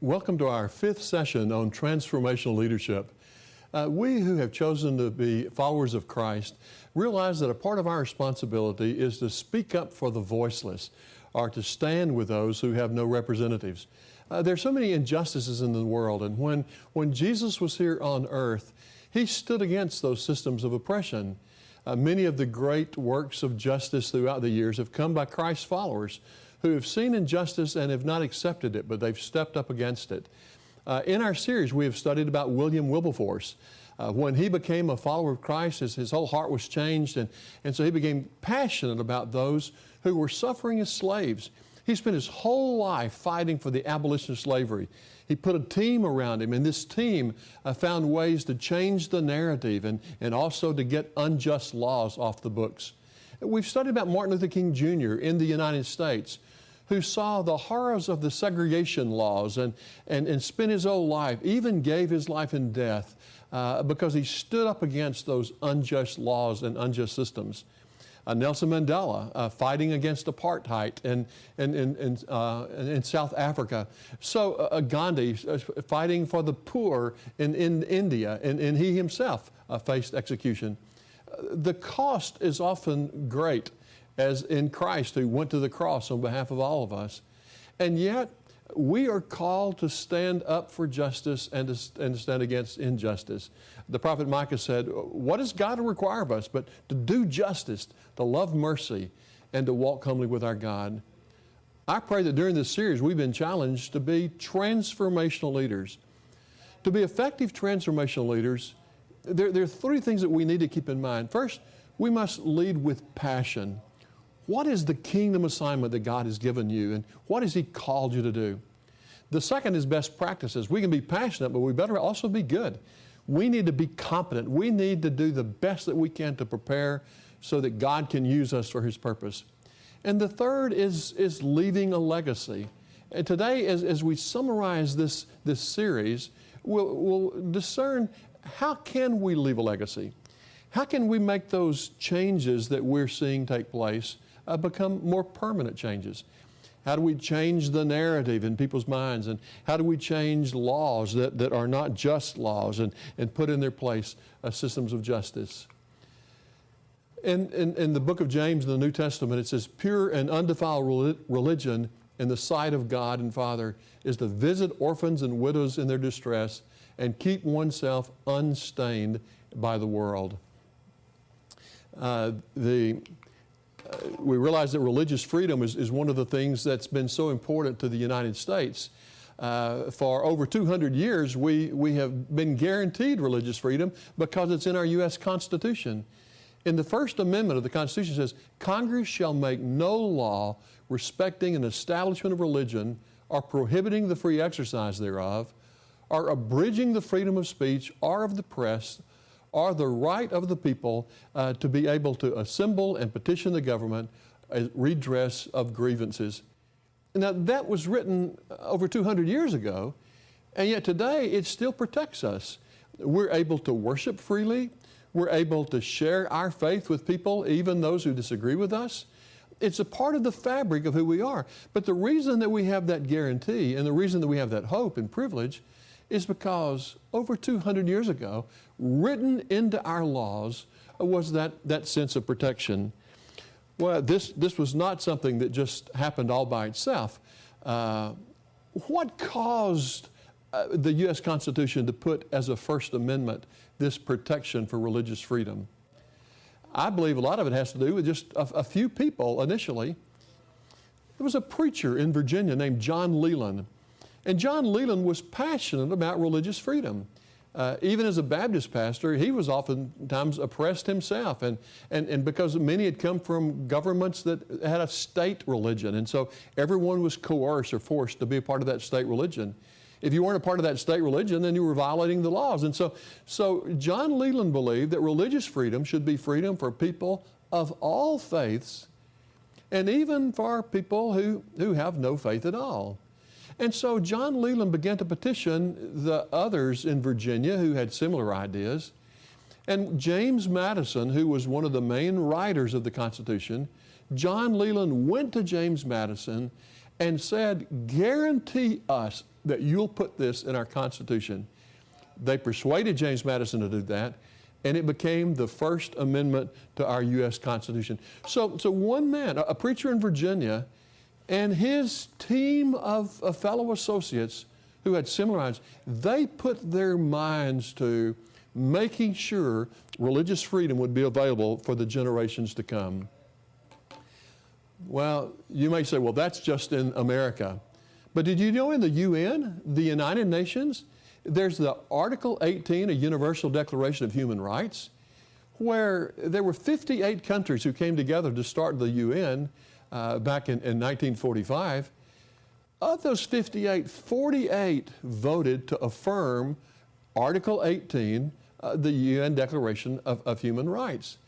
Welcome to our fifth session on transformational leadership. Uh, we who have chosen to be followers of Christ realize that a part of our responsibility is to speak up for the voiceless or to stand with those who have no representatives. Uh, there are so many injustices in the world, and when, when Jesus was here on earth, he stood against those systems of oppression. Uh, many of the great works of justice throughout the years have come by Christ's followers who have seen injustice and have not accepted it, but they've stepped up against it. Uh, in our series, we have studied about William Wilberforce. Uh, when he became a follower of Christ, his, his whole heart was changed, and, and so he became passionate about those who were suffering as slaves. He spent his whole life fighting for the abolition of slavery. He put a team around him, and this team uh, found ways to change the narrative and, and also to get unjust laws off the books. We've studied about Martin Luther King Jr. in the United States, who saw the horrors of the segregation laws and, and, and spent his whole life, even gave his life in death uh, because he stood up against those unjust laws and unjust systems. Uh, Nelson Mandela uh, fighting against apartheid in, in, in, in, uh, in South Africa. So uh, uh, Gandhi fighting for the poor in, in India, and, and he himself faced execution the cost is often great, as in Christ who went to the cross on behalf of all of us. And yet, we are called to stand up for justice and to, and to stand against injustice. The prophet Micah said, What does God require of us but to do justice, to love mercy, and to walk humbly with our God? I pray that during this series we've been challenged to be transformational leaders. To be effective transformational leaders, there, there are three things that we need to keep in mind. First, we must lead with passion. What is the kingdom assignment that God has given you, and what has He called you to do? The second is best practices. We can be passionate, but we better also be good. We need to be competent. We need to do the best that we can to prepare so that God can use us for His purpose. And the third is, is leaving a legacy. And today, as, as we summarize this, this series, we'll, we'll discern how can we leave a legacy? How can we make those changes that we're seeing take place uh, become more permanent changes? How do we change the narrative in people's minds? And how do we change laws that, that are not just laws and, and put in their place uh, systems of justice? In, in, in, the book of James in the New Testament, it says, Pure and undefiled religion in the sight of God and Father is to visit orphans and widows in their distress and keep oneself unstained by the world. Uh, the, uh, we realize that religious freedom is, is one of the things that's been so important to the United States. Uh, for over 200 years, we, we have been guaranteed religious freedom because it's in our U.S. Constitution. In the First Amendment of the Constitution says, Congress shall make no law respecting an establishment of religion or prohibiting the free exercise thereof, are abridging the freedom of speech or of the press or the right of the people uh, to be able to assemble and petition the government as redress of grievances. Now, that was written over 200 years ago, and yet today it still protects us. We're able to worship freely. We're able to share our faith with people, even those who disagree with us. It's a part of the fabric of who we are. But the reason that we have that guarantee and the reason that we have that hope and privilege is because over 200 years ago, written into our laws was that, that sense of protection. Well, this, this was not something that just happened all by itself. Uh, what caused uh, the U.S. Constitution to put as a First Amendment this protection for religious freedom? I believe a lot of it has to do with just a, a few people initially. There was a preacher in Virginia named John Leland and John Leland was passionate about religious freedom. Uh, even as a Baptist pastor, he was oftentimes oppressed himself, and, and, and because many had come from governments that had a state religion, and so everyone was coerced or forced to be a part of that state religion. If you weren't a part of that state religion, then you were violating the laws. And so, so John Leland believed that religious freedom should be freedom for people of all faiths, and even for people who, who have no faith at all. And so John Leland began to petition the others in Virginia who had similar ideas. And James Madison, who was one of the main writers of the Constitution, John Leland went to James Madison and said, guarantee us that you'll put this in our Constitution. They persuaded James Madison to do that, and it became the first amendment to our U.S. Constitution. So, so one man, a preacher in Virginia, and his team of, of fellow associates who had similar minds, they put their minds to making sure religious freedom would be available for the generations to come. Well, you may say, well, that's just in America. But did you know in the UN, the United Nations, there's the Article 18, a Universal Declaration of Human Rights, where there were 58 countries who came together to start the UN uh, back in, in 1945. Of those 58, 48 voted to affirm Article 18, uh, the UN Declaration of, of Human Rights.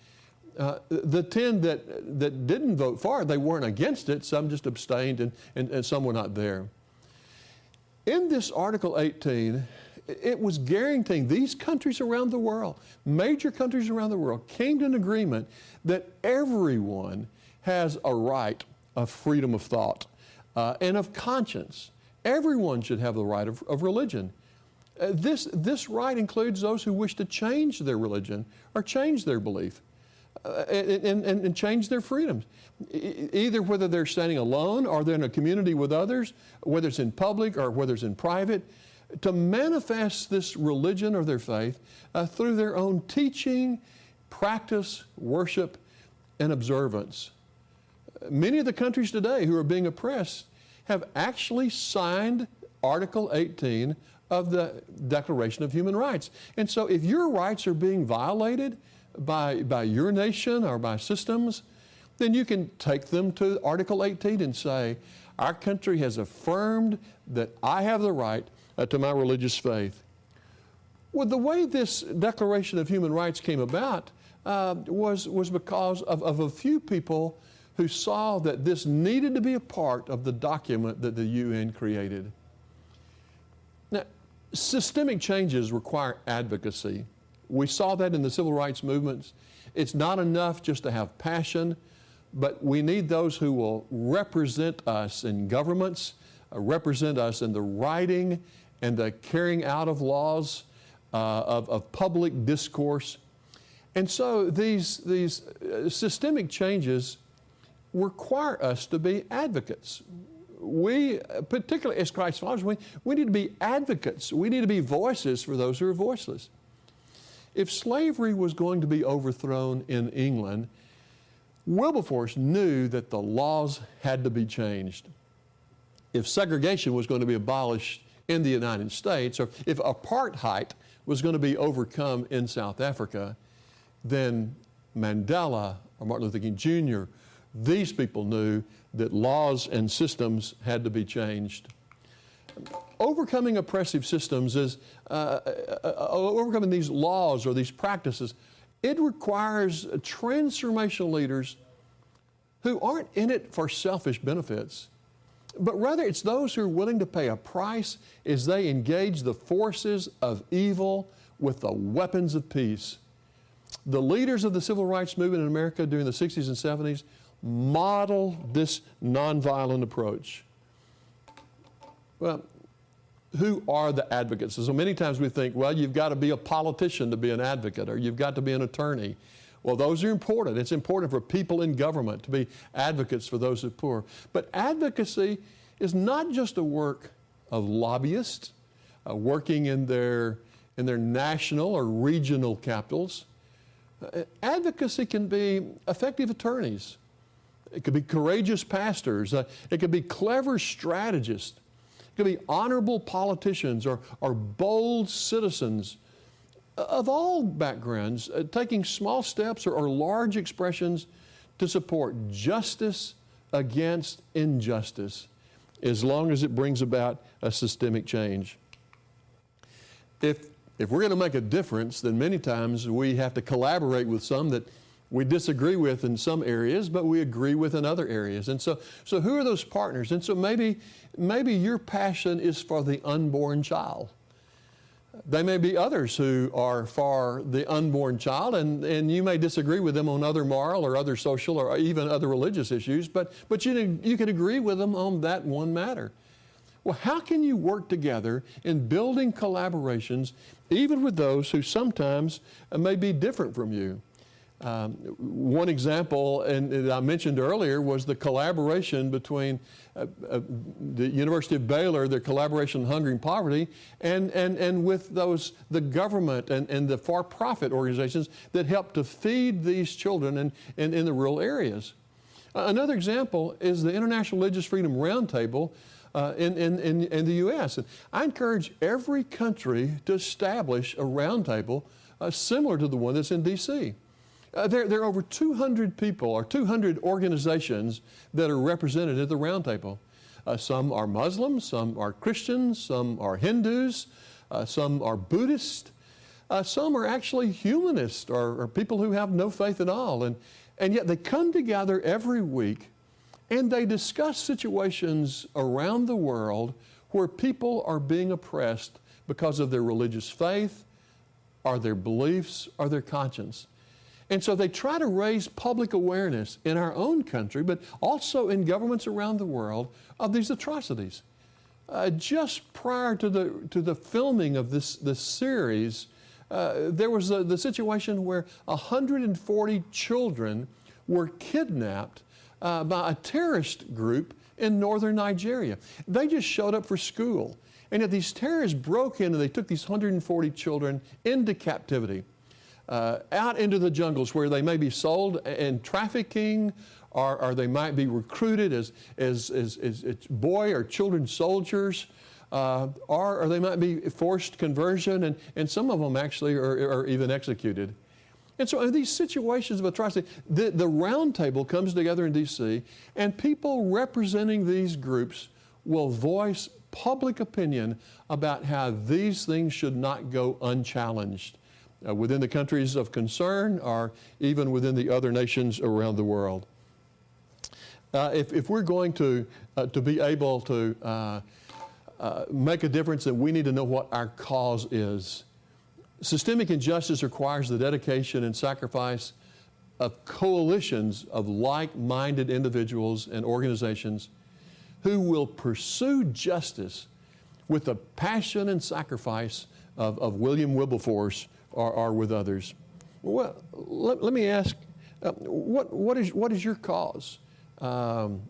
Uh, the 10 that, that didn't vote for it, they weren't against it, some just abstained and, and, and some were not there. In this Article 18, it was guaranteeing these countries around the world, major countries around the world, came to an agreement that everyone has a right of freedom of thought uh, and of conscience. Everyone should have the right of, of religion. Uh, this, this right includes those who wish to change their religion or change their belief uh, and, and, and, change their freedoms. either whether they're standing alone or they're in a community with others, whether it's in public or whether it's in private, to manifest this religion or their faith uh, through their own teaching, practice, worship, and observance. Many of the countries today who are being oppressed have actually signed Article 18 of the Declaration of Human Rights. And so if your rights are being violated by, by your nation or by systems, then you can take them to Article 18 and say, our country has affirmed that I have the right uh, to my religious faith. Well, the way this Declaration of Human Rights came about uh, was, was because of, of a few people who saw that this needed to be a part of the document that the UN created. Now, systemic changes require advocacy. We saw that in the civil rights movements. It's not enough just to have passion, but we need those who will represent us in governments, uh, represent us in the writing and the carrying out of laws, uh, of, of public discourse. And so these, these uh, systemic changes require us to be advocates. We, particularly as Christ followers, we, we need to be advocates. We need to be voices for those who are voiceless. If slavery was going to be overthrown in England, Wilberforce knew that the laws had to be changed. If segregation was going to be abolished in the United States, or if apartheid was going to be overcome in South Africa, then Mandela or Martin Luther King Jr these people knew that laws and systems had to be changed. Overcoming oppressive systems is, uh, uh, uh, overcoming these laws or these practices, it requires transformational leaders who aren't in it for selfish benefits, but rather it's those who are willing to pay a price as they engage the forces of evil with the weapons of peace. The leaders of the civil rights movement in America during the 60s and 70s model this nonviolent approach. Well, who are the advocates? So many times we think, well, you've got to be a politician to be an advocate, or you've got to be an attorney. Well, those are important. It's important for people in government to be advocates for those who are poor. But advocacy is not just a work of lobbyists uh, working in their, in their national or regional capitals. Uh, advocacy can be effective attorneys it could be courageous pastors. Uh, it could be clever strategists. It could be honorable politicians or, or bold citizens of all backgrounds, uh, taking small steps or, or large expressions to support justice against injustice as long as it brings about a systemic change. If, if we're going to make a difference, then many times we have to collaborate with some that we disagree with in some areas, but we agree with in other areas. And so, so who are those partners? And so maybe, maybe your passion is for the unborn child. There may be others who are for the unborn child, and, and you may disagree with them on other moral or other social or even other religious issues, but, but you, you can agree with them on that one matter. Well, how can you work together in building collaborations, even with those who sometimes may be different from you? Um, one example, and I mentioned earlier, was the collaboration between uh, uh, the University of Baylor, their collaboration on hunger and poverty, and, and, and with those, the government and, and the for-profit organizations that help to feed these children in, in, in the rural areas. Another example is the International Religious Freedom Roundtable uh, in, in, in, in, the U.S. And I encourage every country to establish a roundtable uh, similar to the one that's in D.C. Uh, there, there, are over 200 people or 200 organizations that are represented at the roundtable. Uh, some are Muslims, some are Christians, some are Hindus, uh, some are Buddhist, uh, some are actually humanists or, or, people who have no faith at all. And, and yet they come together every week and they discuss situations around the world where people are being oppressed because of their religious faith, or their beliefs, or their conscience. And so they try to raise public awareness in our own country, but also in governments around the world of these atrocities. Uh, just prior to the, to the filming of this, this series, uh, there was a, the situation where 140 children were kidnapped uh, by a terrorist group in northern Nigeria. They just showed up for school. And yet these terrorists broke in and they took these 140 children into captivity uh, out into the jungles where they may be sold in trafficking or, or they might be recruited as, as, as, as, as boy or children soldiers. Uh, or, or they might be forced conversion, and, and some of them actually are, are even executed. And so in these situations of atrocity, the, the round table comes together in D.C., and people representing these groups will voice public opinion about how these things should not go unchallenged uh, within the countries of concern or even within the other nations around the world. Uh, if, if, we're going to, uh, to be able to uh, uh, make a difference, then we need to know what our cause is. Systemic injustice requires the dedication and sacrifice of coalitions of like-minded individuals and organizations who will pursue justice with the passion and sacrifice of, of William Wilberforce or, or with others. Well, let, let me ask, uh, what, what, is, what is your cause? Um,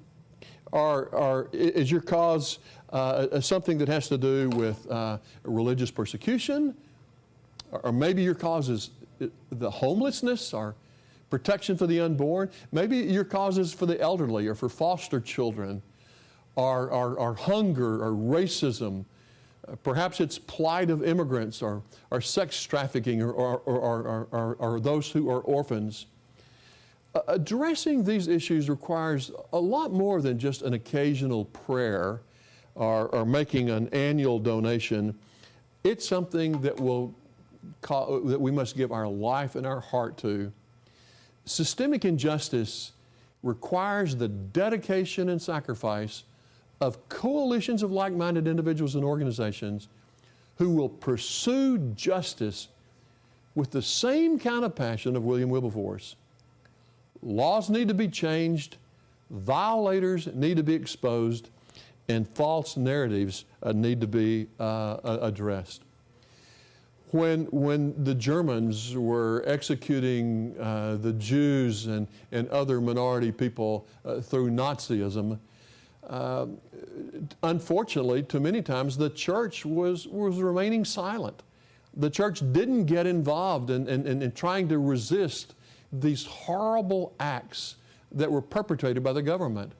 or, or is your cause uh, something that has to do with uh, religious persecution? Or, or maybe your cause is uh, the homelessness or protection for the unborn. Maybe your cause is for the elderly or for foster children or, or, or hunger or racism perhaps it's plight of immigrants or, or sex trafficking or, or, or, or, or those who are orphans. Uh, addressing these issues requires a lot more than just an occasional prayer or, or making an annual donation. It's something that, will call, that we must give our life and our heart to. Systemic injustice requires the dedication and sacrifice of coalitions of like-minded individuals and organizations who will pursue justice with the same kind of passion of William Wilberforce. Laws need to be changed, violators need to be exposed, and false narratives uh, need to be uh, addressed. When, when the Germans were executing uh, the Jews and, and other minority people uh, through Nazism, uh, unfortunately, too many times, the church was, was remaining silent. The church didn't get involved in, in, in, in trying to resist these horrible acts that were perpetrated by the government.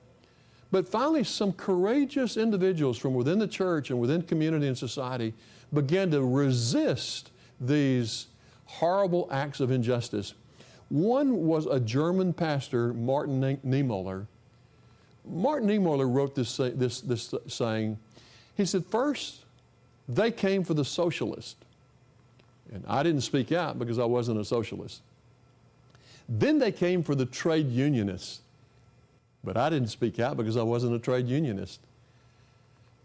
But finally, some courageous individuals from within the church and within community and society began to resist these horrible acts of injustice. One was a German pastor, Martin Niemöller, Martin Niemöller wrote this, this, this saying. He said, first, they came for the socialist. And I didn't speak out because I wasn't a socialist. Then they came for the trade unionists. But I didn't speak out because I wasn't a trade unionist.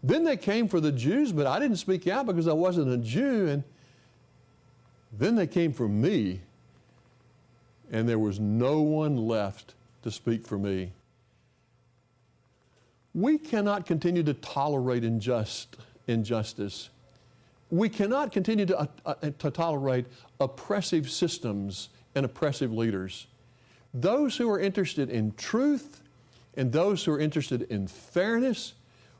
Then they came for the Jews, but I didn't speak out because I wasn't a Jew. And then they came for me, and there was no one left to speak for me. We cannot continue to tolerate injust, injustice. We cannot continue to, uh, uh, to tolerate oppressive systems and oppressive leaders. Those who are interested in truth and those who are interested in fairness,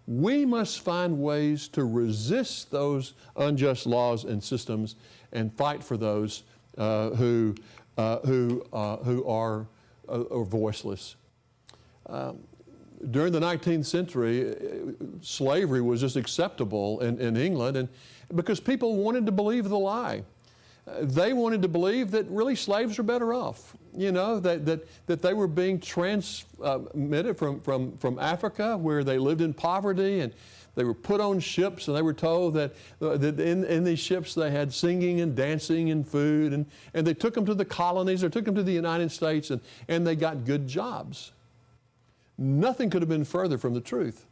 we must find ways to resist those unjust laws and systems and fight for those uh, who, uh, who, uh, who are, uh, are voiceless. Um, during the 19th century, uh, slavery was just acceptable in, in England and because people wanted to believe the lie. Uh, they wanted to believe that really slaves were better off, you know, that, that, that they were being transmitted from, from, from Africa where they lived in poverty and they were put on ships and they were told that, uh, that in, in these ships they had singing and dancing and food and, and they took them to the colonies or took them to the United States and, and they got good jobs. Nothing could have been further from the truth.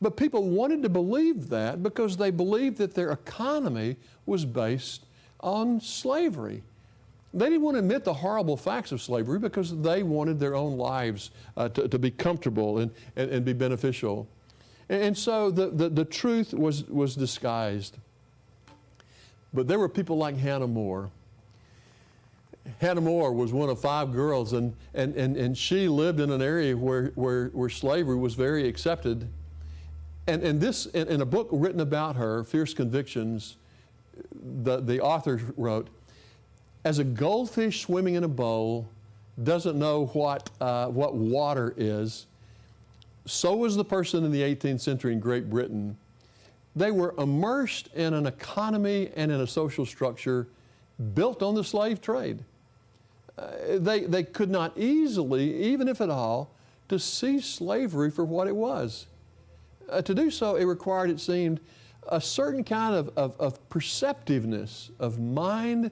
But people wanted to believe that because they believed that their economy was based on slavery. They didn't want to admit the horrible facts of slavery because they wanted their own lives uh, to, to, be comfortable and, and, and be beneficial. And, and so the, the, the, truth was, was disguised. But there were people like Hannah More Hannah More was one of five girls, and, and, and, and she lived in an area where, where, where slavery was very accepted. And, and this, in, in a book written about her, Fierce Convictions, the, the author wrote, as a goldfish swimming in a bowl doesn't know what, uh, what water is, so was the person in the 18th century in Great Britain. They were immersed in an economy and in a social structure built on the slave trade. Uh, they, they could not easily, even if at all, to see slavery for what it was. Uh, to do so, it required, it seemed, a certain kind of, of, of perceptiveness of mind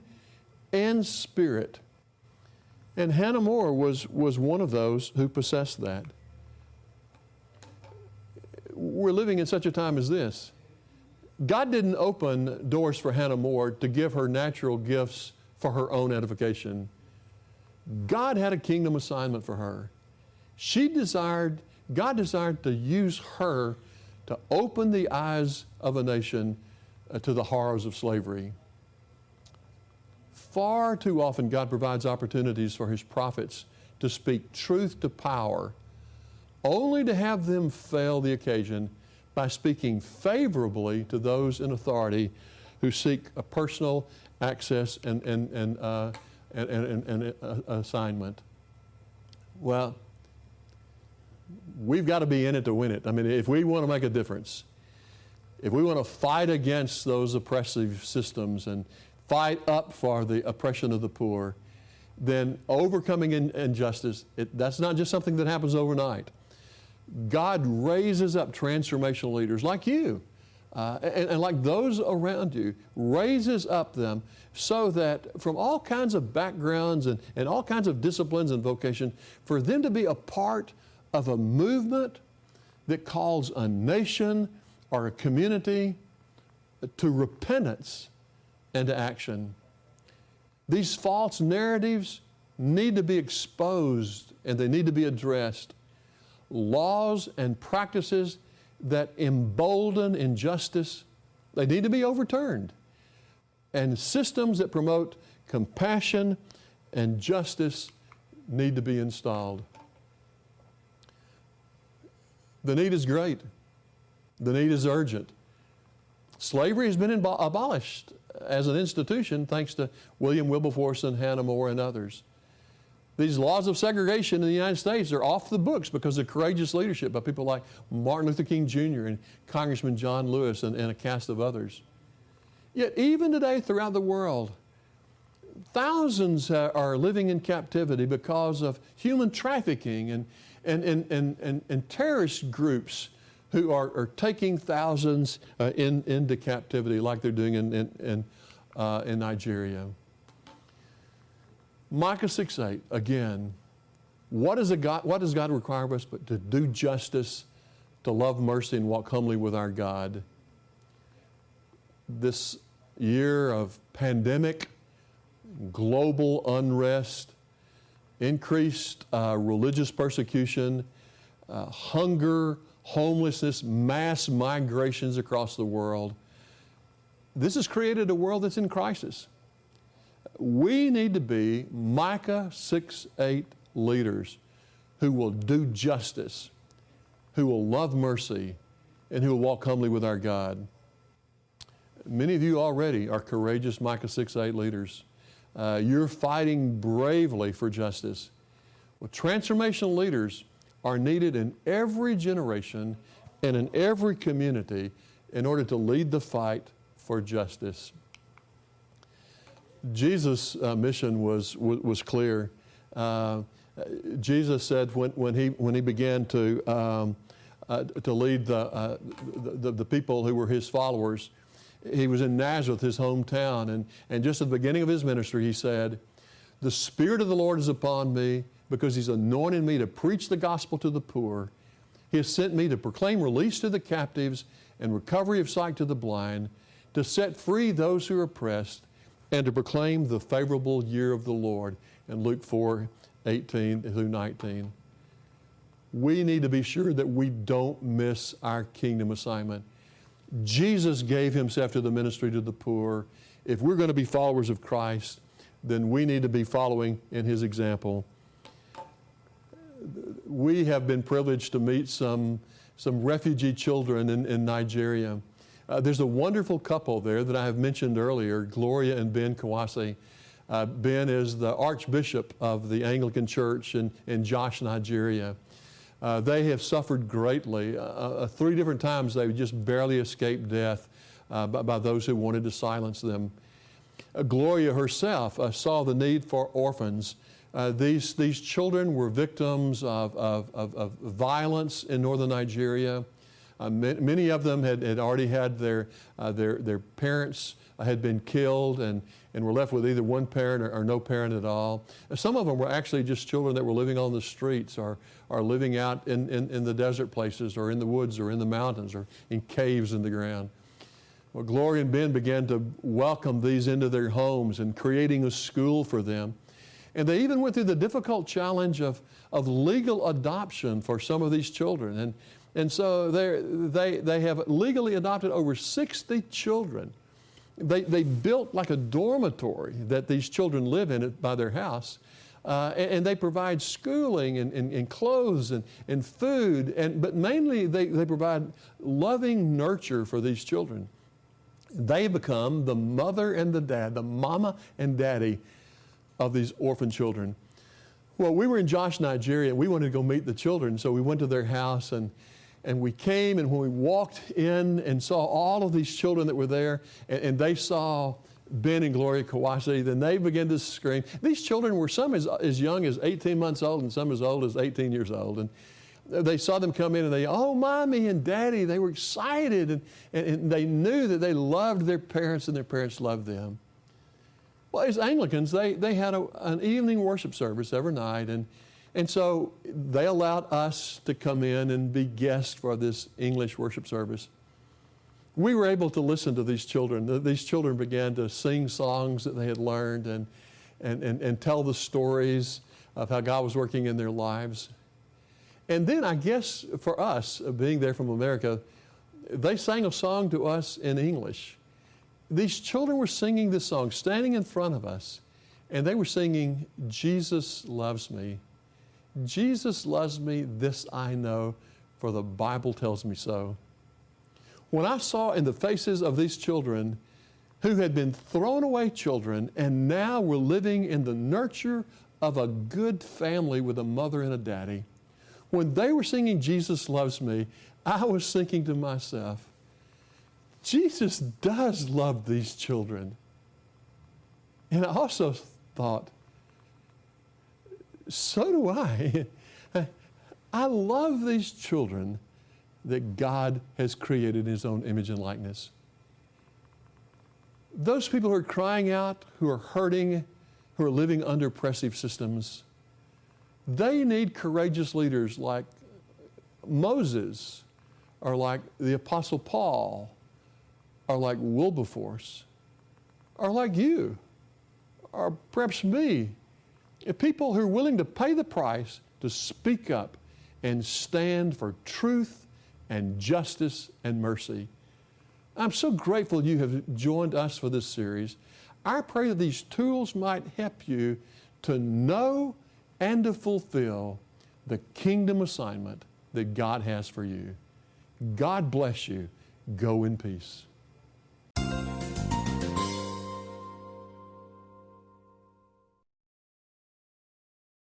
and spirit. And Hannah More was, was one of those who possessed that. We're living in such a time as this. God didn't open doors for Hannah More to give her natural gifts for her own edification. God had a kingdom assignment for her. She desired, God desired to use her to open the eyes of a nation uh, to the horrors of slavery. Far too often, God provides opportunities for His prophets to speak truth to power, only to have them fail the occasion by speaking favorably to those in authority who seek a personal access and, and, and uh, and, and, uh, assignment. Well, we've got to be in it to win it. I mean, if we want to make a difference, if we want to fight against those oppressive systems and fight up for the oppression of the poor, then overcoming in, injustice, it, that's not just something that happens overnight. God raises up transformational leaders like you uh, and, and, like those around you, raises up them so that from all kinds of backgrounds and, and all kinds of disciplines and vocation, for them to be a part of a movement that calls a nation or a community to repentance and to action. These false narratives need to be exposed and they need to be addressed. Laws and practices that embolden injustice, they need to be overturned. And systems that promote compassion and justice need to be installed. The need is great. The need is urgent. Slavery has been abolished as an institution thanks to William Wilberforce and Hannah More and others. These laws of segregation in the United States are off the books because of courageous leadership by people like Martin Luther King Jr. and Congressman John Lewis and, and a cast of others. Yet even today throughout the world, thousands are living in captivity because of human trafficking and, and, and, and, and, and terrorist groups who are, are taking thousands uh, in, into captivity like they're doing in, in, in, uh, in Nigeria. Micah 6 8, again, what, is God, what does God require of us but to do justice, to love mercy and walk humbly with our God. This year of pandemic, global unrest, increased uh, religious persecution, uh, hunger, homelessness, mass migrations across the world. This has created a world that's in crisis. We need to be Micah 6 8 leaders who will do justice, who will love mercy, and who will walk humbly with our God. Many of you already are courageous Micah 6 8 leaders. Uh, you're fighting bravely for justice. Well, transformational leaders are needed in every generation and in every community in order to lead the fight for justice. Jesus' uh, mission was, was, was clear. Uh, Jesus said when, when, he, when he began to, um, uh, to lead the, uh, the, the, people who were his followers, he was in Nazareth, his hometown, and, and just at the beginning of his ministry, he said, The Spirit of the Lord is upon me because he's anointed me to preach the gospel to the poor. He has sent me to proclaim release to the captives and recovery of sight to the blind, to set free those who are oppressed, and to proclaim the favorable year of the Lord. In Luke 4 18 through 19. We need to be sure that we don't miss our kingdom assignment. Jesus gave himself to the ministry to the poor. If we're going to be followers of Christ, then we need to be following in his example. We have been privileged to meet some, some refugee children in, in Nigeria. Uh, there's a wonderful couple there that I have mentioned earlier, Gloria and Ben Kwashi. Uh, ben is the Archbishop of the Anglican Church in, in Jos, Nigeria. Uh, they have suffered greatly. Uh, uh three different times they just barely escaped death uh, by, by, those who wanted to silence them. Gloria herself saw the need for orphans. these, these children were victims of, of, of, of violence in northern Nigeria. Uh, many of them had, had already had their, uh, their, their parents had been killed and, and were left with either one parent or, or, no parent at all. Some of them were actually just children that were living on the streets or, or living out in, in, in the desert places or in the woods or in the mountains or in caves in the ground. Well, Gloria and Ben began to welcome these into their homes and creating a school for them. And they even went through the difficult challenge of, of legal adoption for some of these children. And, and so they, they have legally adopted over 60 children they, they built like a dormitory that these children live in by their house. Uh, and, and, they provide schooling and, and, and, clothes and, and food, and, but mainly they, they provide loving nurture for these children. They become the mother and the dad, the mama and daddy of these orphan children. Well, we were in Jos, Nigeria, and we wanted to go meet the children, so we went to their house and and we came, and when we walked in and saw all of these children that were there, and, and they saw Ben and Gloria Kwashi, then they began to scream. These children were some as, as young as 18 months old and some as old as 18 years old. And they saw them come in and they, oh, mommy and daddy, they were excited and, and, and they knew that they loved their parents and their parents loved them. Well, as Anglicans, they, they had a, an evening worship service every night and and so they allowed us to come in and be guests for this English worship service. We were able to listen to these children. These children began to sing songs that they had learned and, and, and, and tell the stories of how God was working in their lives. And then I guess for us, uh, being there from America, they sang a song to us in English. These children were singing this song, standing in front of us, and they were singing, Jesus loves me. Jesus loves me, this I know, for the Bible tells me so. When I saw in the faces of these children who had been thrown away children and now were living in the nurture of a good family with a mother and a daddy, when they were singing Jesus Loves Me, I was thinking to myself, Jesus does love these children. And I also thought, so do I. I love these children that God has created in His own image and likeness. Those people who are crying out, who are hurting, who are living under oppressive systems, they need courageous leaders like Moses, are like the Apostle Paul, are like Wilberforce, are like you, or perhaps me. If people who are willing to pay the price to speak up and stand for truth and justice and mercy. I'm so grateful you have joined us for this series. I pray that these tools might help you to know and to fulfill the kingdom assignment that God has for you. God bless you. Go in peace.